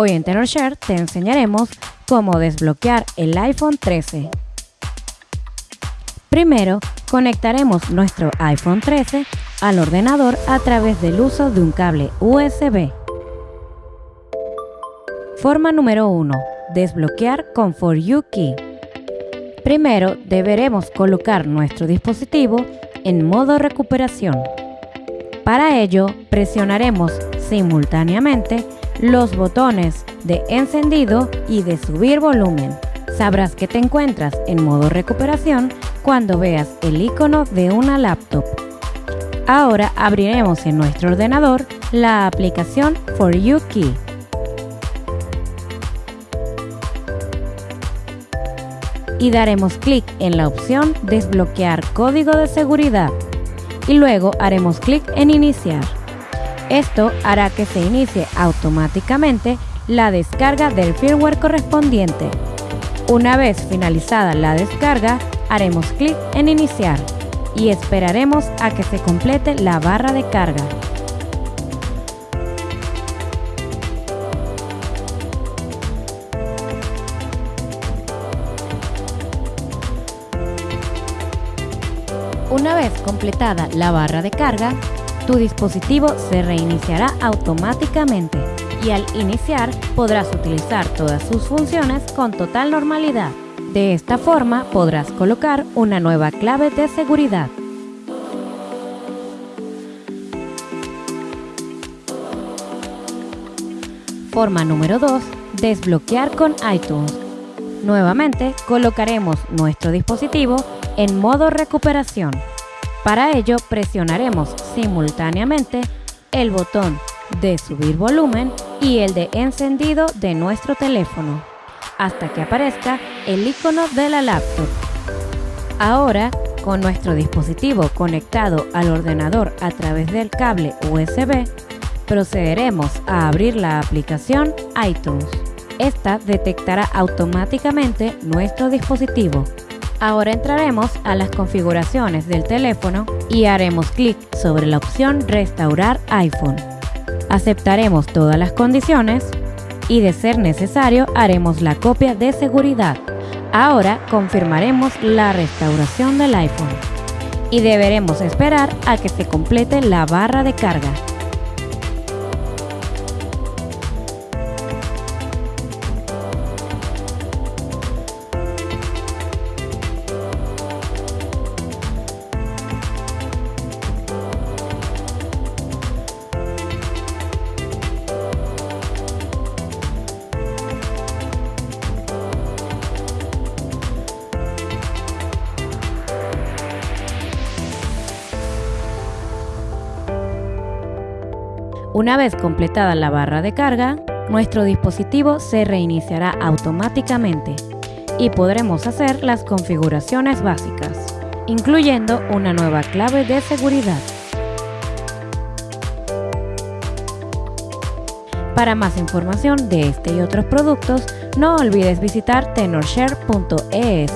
Hoy en TenorShare te enseñaremos cómo desbloquear el iPhone 13. Primero, conectaremos nuestro iPhone 13 al ordenador a través del uso de un cable USB. Forma número 1. Desbloquear con For You Key. Primero deberemos colocar nuestro dispositivo en modo recuperación. Para ello, presionaremos simultáneamente los botones de encendido y de subir volumen. Sabrás que te encuentras en modo recuperación cuando veas el icono de una laptop. Ahora abriremos en nuestro ordenador la aplicación For You Key. Y daremos clic en la opción Desbloquear código de seguridad y luego haremos clic en Iniciar. Esto hará que se inicie automáticamente la descarga del firmware correspondiente. Una vez finalizada la descarga, haremos clic en Iniciar y esperaremos a que se complete la barra de carga. Una vez completada la barra de carga, tu dispositivo se reiniciará automáticamente y al iniciar podrás utilizar todas sus funciones con total normalidad. De esta forma podrás colocar una nueva clave de seguridad. Forma número 2. Desbloquear con iTunes. Nuevamente colocaremos nuestro dispositivo en modo recuperación. Para ello presionaremos simultáneamente el botón de subir volumen y el de encendido de nuestro teléfono hasta que aparezca el icono de la laptop. Ahora, con nuestro dispositivo conectado al ordenador a través del cable USB, procederemos a abrir la aplicación iTunes. Esta detectará automáticamente nuestro dispositivo Ahora entraremos a las configuraciones del teléfono y haremos clic sobre la opción Restaurar iPhone. Aceptaremos todas las condiciones y de ser necesario haremos la copia de seguridad. Ahora confirmaremos la restauración del iPhone y deberemos esperar a que se complete la barra de carga. Una vez completada la barra de carga, nuestro dispositivo se reiniciará automáticamente y podremos hacer las configuraciones básicas, incluyendo una nueva clave de seguridad. Para más información de este y otros productos, no olvides visitar tenorshare.es.